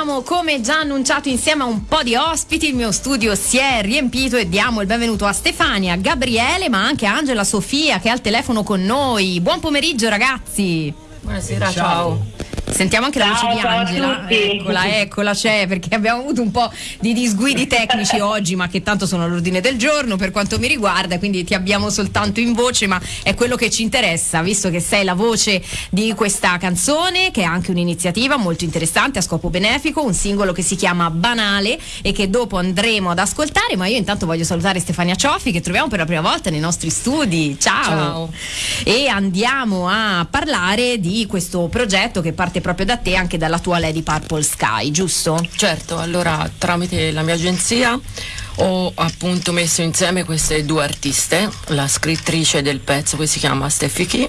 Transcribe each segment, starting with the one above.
torniamo come già annunciato insieme a un po' di ospiti. Il mio studio si è riempito e diamo il benvenuto a Stefania, Gabriele, ma anche a Angela Sofia che è al telefono con noi. Buon pomeriggio ragazzi. Buonasera, ciao. ciao. Sentiamo anche ciao, la voce di Angela. Eccola, eccola, c'è perché abbiamo avuto un po' di disguidi tecnici oggi, ma che tanto sono all'ordine del giorno per quanto mi riguarda, quindi ti abbiamo soltanto in voce, ma è quello che ci interessa, visto che sei la voce di questa canzone, che è anche un'iniziativa molto interessante a scopo benefico, un singolo che si chiama Banale e che dopo andremo ad ascoltare, ma io intanto voglio salutare Stefania Cioffi che troviamo per la prima volta nei nostri studi. Ciao. Ciao. E andiamo a parlare di questo progetto che parte proprio da te, anche dalla tua Lady Purple Sky, giusto? Certo, allora tramite la mia agenzia ho appunto messo insieme queste due artiste, la scrittrice del pezzo che si chiama Steffi Chi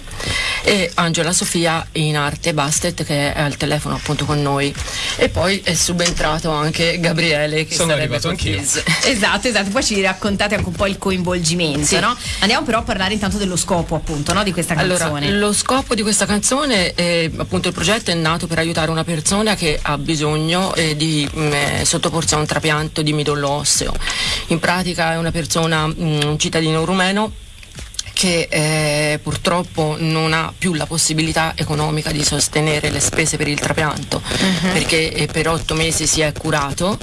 e Angela Sofia in arte Bastet che è al telefono appunto con noi e poi è subentrato anche Gabriele che Sono sarebbe arrivato anch'io. Esatto, esatto, poi ci raccontate anche un po' il coinvolgimento, Sì. no? Andiamo però a parlare intanto dello scopo appunto no? di questa canzone. Allora, lo scopo di questa canzone, è, appunto il progetto è nato per aiutare una persona che ha bisogno eh, di mh, eh, sottoporsi a un trapianto di midollo osseo. In pratica è una persona, mh, un cittadino rumeno che eh, purtroppo non ha più la possibilità economica di sostenere le spese per il trapianto perché eh, per otto mesi si è curato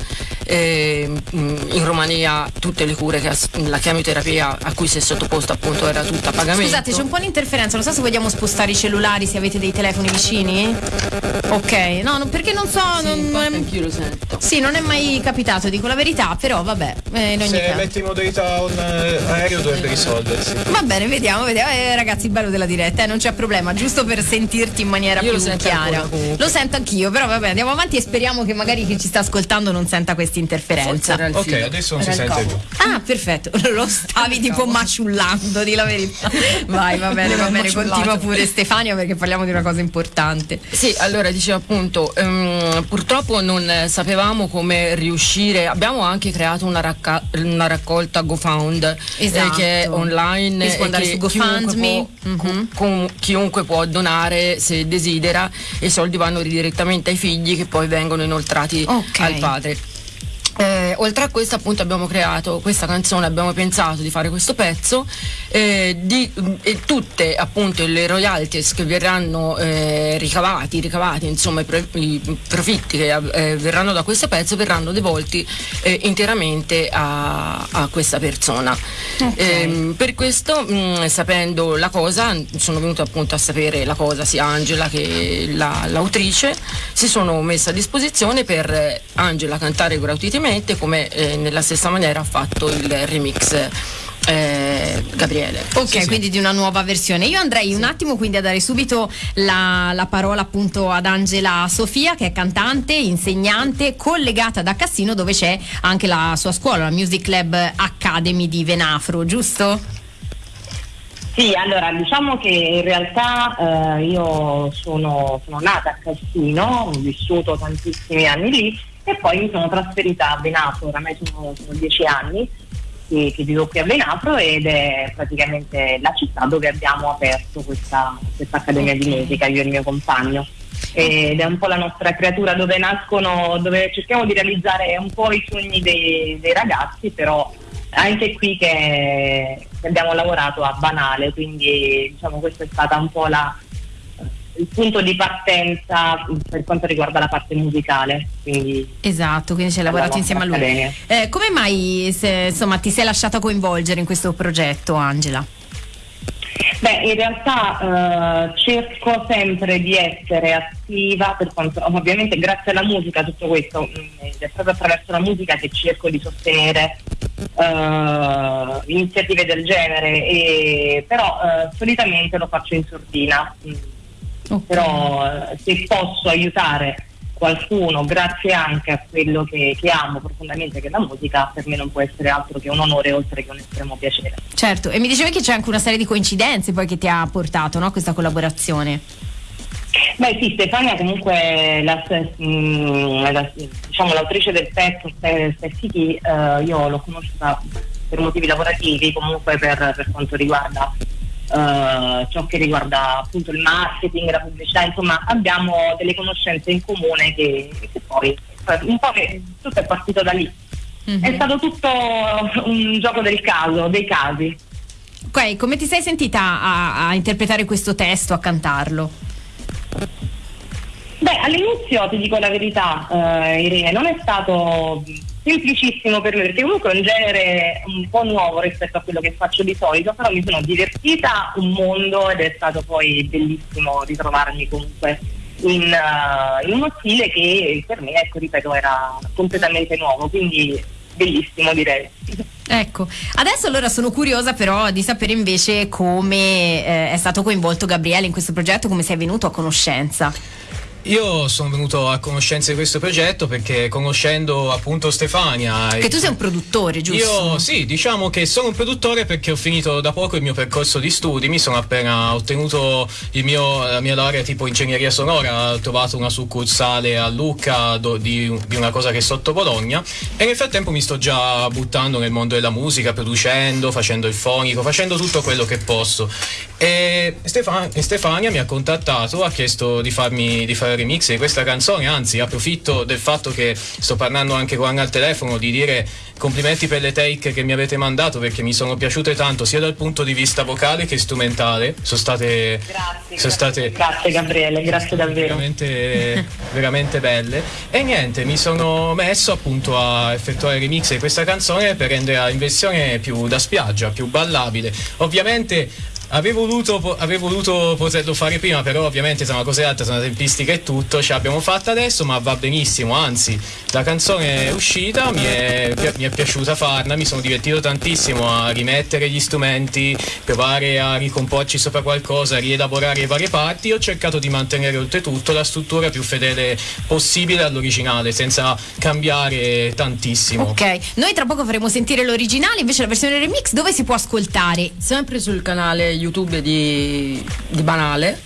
eh, in Romania tutte le cure che ha- la chemioterapia a cui si è sottoposto appunto era tutta a pagamento Scusate, c'è un po' di interferenza, non so se vogliamo spostare i cellulari, se avete dei telefoni vicini. Ok, no, no, perché non so. Sì, non- è- anch'io lo sento Sì, non è mai capitato, dico la verità, però vabbè, eh, in ogni Se caso. metti in modalità on eh, aereo dovrebbe risolversi. Va bene, vediamo, vediamo. Eh, ragazzi, il bello della diretta, eh, non c'è problema, giusto per sentirti in maniera Io più lo chiara. ancora. Lo sento anch'io, però vabbè, andiamo avanti e speriamo che magari chi ci sta ascoltando non senta questa interferenza. Ok, adesso non Era si sente più. Ah, perfetto, lo stavi tipo maciullando, di la verità. Vai, va bene, va bene, continua pure Stefania perché parliamo di una cosa importante. Sì, allora dicevo appunto, ehm, purtroppo non eh, sapevamo come riuscire, abbiamo anche creato una, racca- una raccolta GoFound eh, Esatto. che è online può e andare su GoFundMe. chiunque può, Mhm. com- chiunque può donare se desidera e i soldi vanno direttamente ai figli che poi vengono inoltrati Ok. al padre. Euh, oltre a questo appunto abbiamo creato questa canzone, abbiamo pensato di fare questo pezzo eh, di- e tutte appunto le royalties che verranno eh, ricavati, ricavati insomma i, pro- i profitti che eh, verranno da questo pezzo verranno devolti eh, interamente a, a questa persona. Ehm, per questo mh, sapendo la cosa sono venuta appunto a sapere la cosa sia Angela che la- l'autrice si sono messe a disposizione per eh, Angela cantare gratuitamente come eh, nella stessa maniera ha fatto il remix eh, Gabriele. Ok, Sì, sì. quindi di una nuova versione. Io andrei un attimo quindi a dare subito la, la parola appunto ad Angela Sofia, che è cantante, insegnante, collegata da Cassino, dove c'è anche la sua scuola, la Music Lab Academy di Venafro, giusto? Sì, allora diciamo che in realtà eh, io sono, sono nata a Cassino, ho vissuto tantissimi anni lì e poi mi sono trasferita a Venafro, oramai sono, sono dieci anni che, che vivo qui a Venafro ed è praticamente la città dove abbiamo aperto questa, questa accademia di musica, io e il mio compagno. Ed è un po' la nostra creatura dove nascono, dove cerchiamo di realizzare un po' i sogni dei, dei ragazzi, però anche qui che abbiamo lavorato a banale, quindi diciamo questa è stata un po' la, il punto di partenza per quanto riguarda la parte musicale. Quindi Esatto, quindi ci hai lavorato insieme a lui. Eh, come mai se, insomma, ti sei lasciata coinvolgere in questo progetto, Angela? Beh, in realtà eh, cerco sempre di essere attiva, per quanto, ovviamente grazie alla musica tutto questo, mh, ed è proprio attraverso la musica che cerco di sostenere eh, iniziative del genere, e, però eh, solitamente lo faccio in sordina, mh, Ok. però eh, se posso aiutare qualcuno grazie anche a quello che, che amo profondamente che è la musica, per me non può essere altro che un onore oltre che un estremo piacere. Certo, e mi dicevi che c'è anche una serie di coincidenze poi che ti ha portato no, questa collaborazione. Beh sì, Stefania comunque la, mm, la- diciamo, l'autrice del pezzo Ste- Steffi Chi, eh, io l'ho conosciuta per motivi lavorativi, comunque per, per quanto riguarda eh, ciò che riguarda appunto il marketing, la pubblicità, insomma abbiamo delle conoscenze in comune che, che poi cioè un po' che tutto è partito da lì. Mhm. È stato tutto un gioco del caso, dei casi. Ok, come ti sei sentita a, a interpretare questo testo, a cantarlo? Beh, all'inizio ti dico la verità, eh, Irene, non è stato semplicissimo per me, perché comunque è un genere un po' nuovo rispetto a quello che faccio di solito, però mi sono divertita un mondo ed è stato poi bellissimo ritrovarmi comunque in, eh, in uno stile che per me, ecco, ripeto, era completamente nuovo, quindi bellissimo direi. Ecco, adesso allora sono curiosa però di sapere invece come eh, è stato coinvolto Gabriele in questo progetto, come sei venuto a conoscenza. Io sono venuto a conoscenza di questo progetto perché conoscendo appunto Stefania. Che tu sei un produttore, giusto? Io sì, diciamo che sono un produttore perché ho finito da poco il mio percorso di studi, mi sono appena ottenuto il mio, la mia laurea tipo ingegneria sonora, ho trovato una succursale a Lucca do- di, di una cosa che è sotto Bologna e nel frattempo mi sto già buttando nel mondo della musica, producendo, facendo il fonico, facendo tutto quello che posso. E, Stefan- Stefania mi ha contattato, ha chiesto di farmi di fare il remix di questa canzone, anzi approfitto del fatto che sto parlando anche con Anna al telefono di dire complimenti per le take che mi avete mandato perché mi sono piaciute tanto sia dal punto di vista vocale che strumentale. Sono state, Grazie, sono state grazie Gabriele, grazie davvero. veramente, veramente belle. E niente, mi sono messo appunto a effettuare il remix di questa canzone per renderla in versione più da spiaggia, più ballabile. Ovviamente Avevo voluto, avevo voluto poterlo fare prima, però ovviamente sono una cosa alta, sono una tempistica e tutto, ce l'abbiamo fatta adesso, ma va benissimo, anzi la canzone è uscita, mi è, mi è piaciuta farla, mi sono divertito tantissimo a rimettere gli strumenti, provare a ricomporci sopra qualcosa, a rielaborare le varie parti, ho cercato di mantenere oltretutto la struttura più fedele possibile all'originale, senza cambiare tantissimo. Ok, noi tra poco faremo sentire l'originale, invece la versione remix dove si può ascoltare? Sempre sul canale YouTube di, di Banale.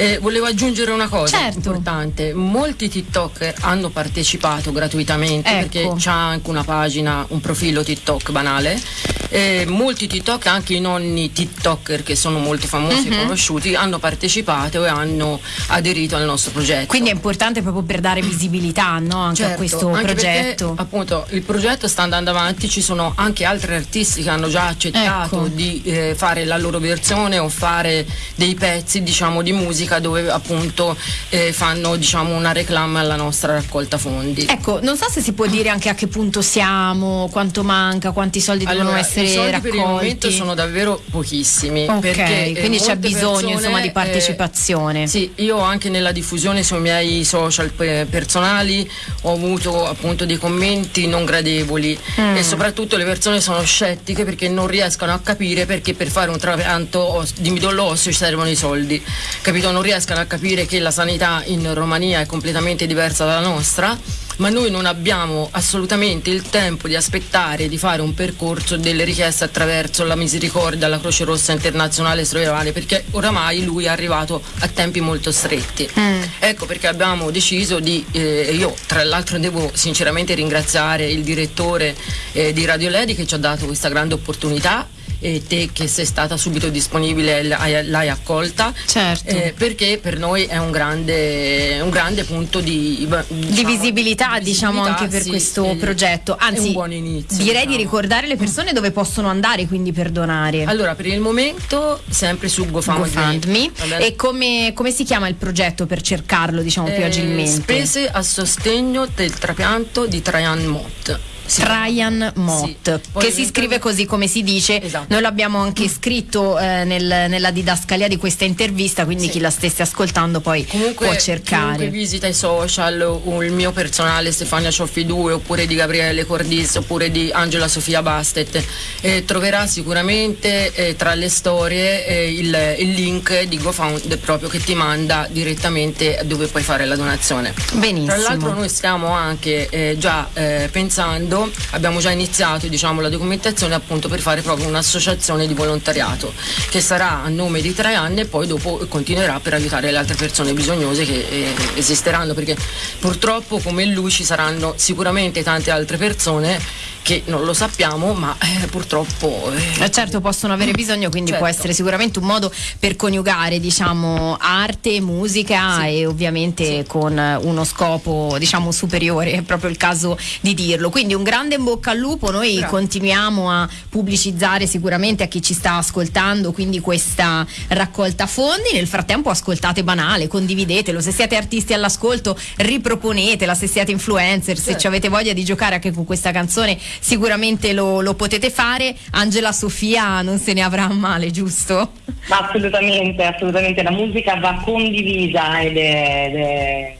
E volevo aggiungere una cosa Certo. importante, molti TikToker hanno partecipato gratuitamente Ecco. perché c'è anche una pagina, un profilo TikTok banale, e molti TikTok, anche i nonni TikToker che sono molto famosi e conosciuti, hanno partecipato e hanno aderito al nostro progetto. Quindi è importante proprio per dare visibilità no? anche a Certo, questo anche progetto. perché, appunto il progetto sta andando avanti, ci sono anche altri artisti che hanno già accettato Ecco. di eh, fare la loro versione o fare dei pezzi diciamo di musica dove appunto eh, fanno diciamo una reclama alla nostra raccolta fondi. Ecco, non so se si può dire anche a che punto siamo, quanto manca, quanti soldi devono Allora, essere i soldi raccolti. per il momento sono davvero pochissimi. Ok, perché, eh, quindi c'è molte bisogno, persone, insomma, di eh, partecipazione. sì, io anche nella diffusione sui miei social pe- personali ho avuto appunto dei commenti non gradevoli Mm. e soprattutto le persone sono scettiche perché non riescono a capire perché per fare un trapianto di midollo osseo ci servono i soldi. Capito? Non riescono a capire che la sanità in Romania è completamente diversa dalla nostra, ma noi non abbiamo assolutamente il tempo di aspettare di fare un percorso delle richieste attraverso la misericordia, la Croce Rossa Internazionale Stradale, perché oramai lui è arrivato a tempi molto stretti. Mm. Ecco perché abbiamo deciso di, eh, io tra l'altro devo sinceramente ringraziare il direttore eh, di Radio Ledi che ci ha dato questa grande opportunità e te che sei stata subito disponibile l'hai, accolta Certo. eh, perché per noi è un grande, un grande punto di, di visibilità, diciamo, anche per sì, questo progetto. Anzi, inizio, direi di diciamo. ricordare le persone dove possono andare quindi per donare. Allora, per il momento sempre su GoFundMe. Vabbè. E come, come si chiama il progetto per cercarlo, diciamo, più Eh, agilmente? Spese a sostegno del trapianto di Traian Mott. Sì. Traian Mott, Sì. Che si scrive così come si dice. Esatto. Noi l'abbiamo anche scritto eh, nel- nella didascalia di questa intervista, quindi Sì. chi la stesse ascoltando poi Comunque, può cercare. visita i social il mio personale Stefania Cioffi 2 oppure di Gabriele Cordis oppure di Angela Sofia Bastet eh, troverà sicuramente eh, tra le storie eh, il, il link di GoFund proprio che ti manda direttamente dove puoi fare la donazione. Benissimo. Tra l'altro noi stiamo anche eh, già eh, pensando subito, abbiamo già iniziato diciamo, la documentazione appunto per fare proprio un'associazione di volontariato che sarà a nome di tre anni e poi dopo continuerà per aiutare le altre persone bisognose che eh, esisteranno perché purtroppo come lui ci saranno sicuramente tante altre persone che non lo sappiamo, ma eh, purtroppo. Eh, eh certo, possono avere bisogno, quindi certo. può essere sicuramente un modo per coniugare diciamo, arte, musica sì. e ovviamente sì. con uno scopo diciamo, superiore, è proprio il caso di dirlo. Quindi un grande in bocca al lupo, noi Bravo. continuiamo a pubblicizzare sicuramente a chi ci sta ascoltando, quindi questa raccolta fondi. Nel frattempo ascoltate banale, condividetelo. Se siete artisti all'ascolto, riproponetela. Se siete influencer, certo. se ci avete voglia di giocare anche con questa canzone, sicuramente lo, lo, potete fare. Angela Sofia non se ne avrà male, giusto? assolutamente, assolutamente. La musica va condivisa ed è, ed è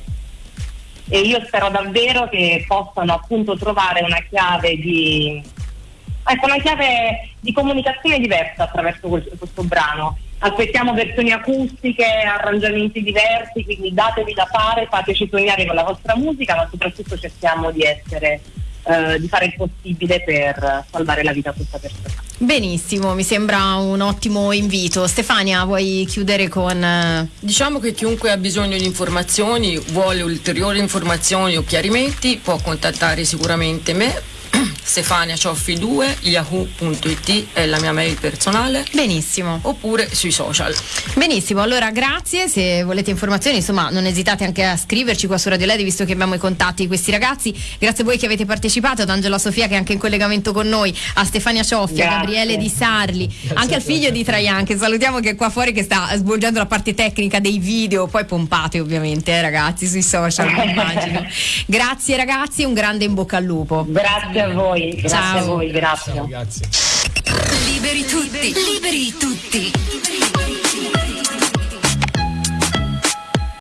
e io spero davvero che possano appunto trovare una chiave di ecco, una chiave di comunicazione diversa attraverso questo, questo brano. Aspettiamo versioni acustiche, arrangiamenti diversi, quindi datevi da fare, fateci sognare con la vostra musica, ma soprattutto cerchiamo di essere eh, di fare il possibile per salvare la vita a questa persona. Benissimo, mi sembra un ottimo invito. Stefania, vuoi chiudere con... Eh, diciamo che chiunque ha bisogno di informazioni, vuole ulteriori informazioni o chiarimenti, può contattare sicuramente me Stefania Cioffi 2 yahoo.it è la mia mail personale. Benissimo. Oppure sui social. Benissimo, allora grazie. Se volete informazioni, insomma, non esitate anche a scriverci qua su Radio Ledi, visto che abbiamo i contatti di questi ragazzi. Grazie a voi che avete partecipato, ad Angela Sofia che è anche in collegamento con noi, a Stefania Cioffi, a Gabriele Di Sarli, grazie anche al figlio di Traian, che salutiamo che è qua fuori che sta svolgendo la parte tecnica dei video, poi pompate ovviamente, eh, ragazzi, sui social, immagino. grazie ragazzi, un grande in bocca al lupo. Grazie a voi, grazie Ciao. a voi, grazie. Ciao, grazie. Liberi tutti, liberi tutti.